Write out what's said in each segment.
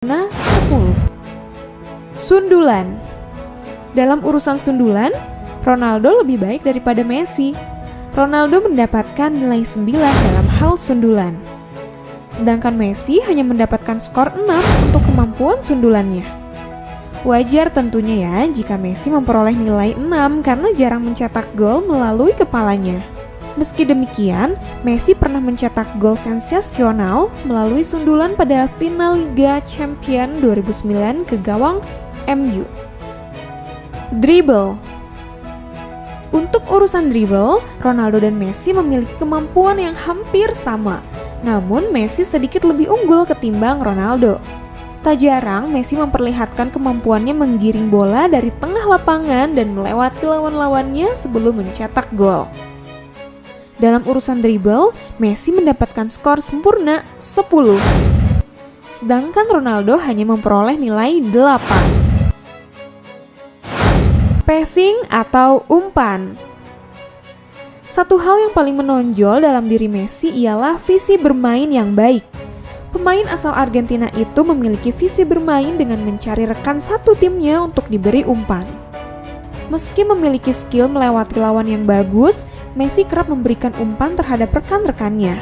sempurna 10. Sundulan Dalam urusan sundulan, Ronaldo lebih baik daripada Messi. Ronaldo mendapatkan nilai 9 dalam hal sundulan. Sedangkan Messi hanya mendapatkan skor 6 untuk kemampuan sundulannya. Wajar tentunya ya jika Messi memperoleh nilai 6 karena jarang mencetak gol melalui kepalanya. Meski demikian, Messi pernah mencetak gol sensasional melalui sundulan pada final Liga Champion 2009 ke gawang MU. Dribble Untuk urusan dribble, Ronaldo dan Messi memiliki kemampuan yang hampir sama. Namun Messi sedikit lebih unggul ketimbang Ronaldo. Tak jarang Messi memperlihatkan kemampuannya menggiring bola dari tengah lapangan dan melewati lawan-lawannya sebelum mencetak gol. Dalam urusan dribble, Messi mendapatkan skor sempurna 10. Sedangkan Ronaldo hanya memperoleh nilai 8. Passing atau umpan Satu hal yang paling menonjol dalam diri Messi ialah visi bermain yang baik. Pemain asal Argentina itu memiliki visi bermain dengan mencari rekan satu timnya untuk diberi umpan. Meski memiliki skill melewati lawan yang bagus, Messi kerap memberikan umpan terhadap rekan-rekannya.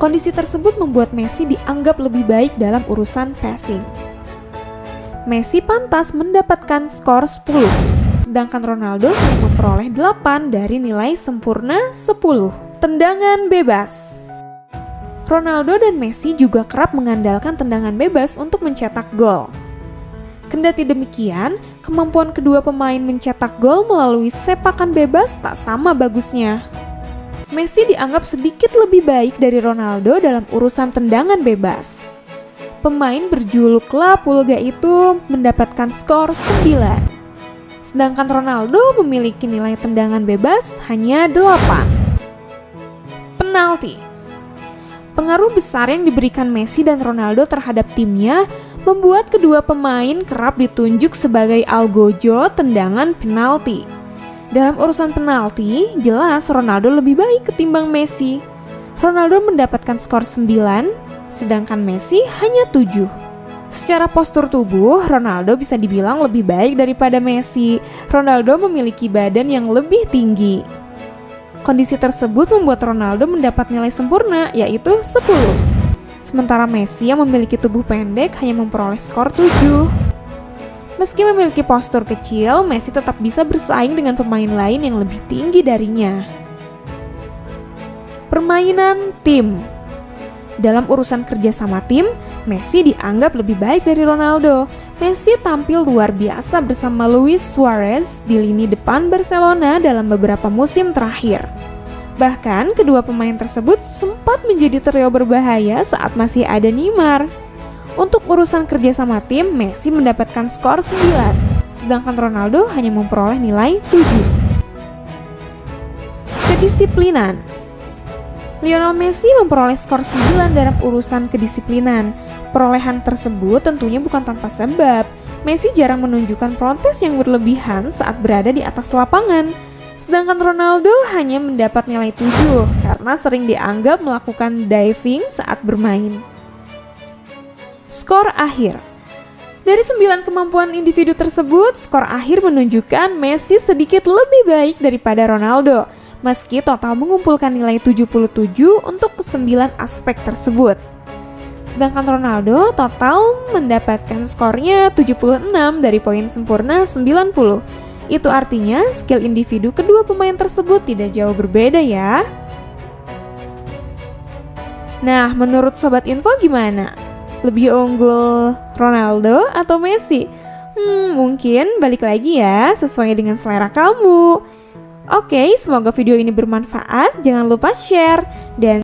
Kondisi tersebut membuat Messi dianggap lebih baik dalam urusan passing. Messi pantas mendapatkan skor 10, sedangkan Ronaldo memperoleh 8 dari nilai sempurna 10. Tendangan bebas Ronaldo dan Messi juga kerap mengandalkan tendangan bebas untuk mencetak gol. Kendati demikian, kemampuan kedua pemain mencetak gol melalui sepakan bebas tak sama bagusnya. Messi dianggap sedikit lebih baik dari Ronaldo dalam urusan tendangan bebas. Pemain berjuluk La Pulga itu mendapatkan skor 9. Sedangkan Ronaldo memiliki nilai tendangan bebas hanya 8. Penalti Pengaruh besar yang diberikan Messi dan Ronaldo terhadap timnya membuat kedua pemain kerap ditunjuk sebagai algojo tendangan penalti. Dalam urusan penalti, jelas Ronaldo lebih baik ketimbang Messi. Ronaldo mendapatkan skor 9, sedangkan Messi hanya 7. Secara postur tubuh, Ronaldo bisa dibilang lebih baik daripada Messi. Ronaldo memiliki badan yang lebih tinggi. Kondisi tersebut membuat Ronaldo mendapat nilai sempurna, yaitu 10. Sementara Messi yang memiliki tubuh pendek hanya memperoleh skor 7. Meski memiliki postur kecil, Messi tetap bisa bersaing dengan pemain lain yang lebih tinggi darinya. Permainan tim Dalam urusan kerja sama tim, Messi dianggap lebih baik dari Ronaldo. Messi tampil luar biasa bersama Luis Suarez di lini depan Barcelona dalam beberapa musim terakhir. Bahkan kedua pemain tersebut sempat menjadi trio berbahaya saat masih ada Neymar. Untuk urusan kerja sama tim, Messi mendapatkan skor 9, sedangkan Ronaldo hanya memperoleh nilai 7. Kedisiplinan Lionel Messi memperoleh skor 9 dalam urusan kedisiplinan. Perolehan tersebut tentunya bukan tanpa sebab. Messi jarang menunjukkan protes yang berlebihan saat berada di atas lapangan. Sedangkan Ronaldo hanya mendapat nilai 7 karena sering dianggap melakukan diving saat bermain. Skor akhir dari sembilan kemampuan individu tersebut, skor akhir menunjukkan Messi sedikit lebih baik daripada Ronaldo meski total mengumpulkan nilai 77 untuk kesembilan aspek tersebut. Sedangkan Ronaldo total mendapatkan skornya 76 dari poin sempurna 90. Itu artinya skill individu kedua pemain tersebut tidak jauh berbeda ya. Nah, menurut Sobat Info gimana? Lebih unggul Ronaldo atau Messi? Hmm, mungkin balik lagi ya, sesuai dengan selera kamu. Oke, semoga video ini bermanfaat. Jangan lupa share dan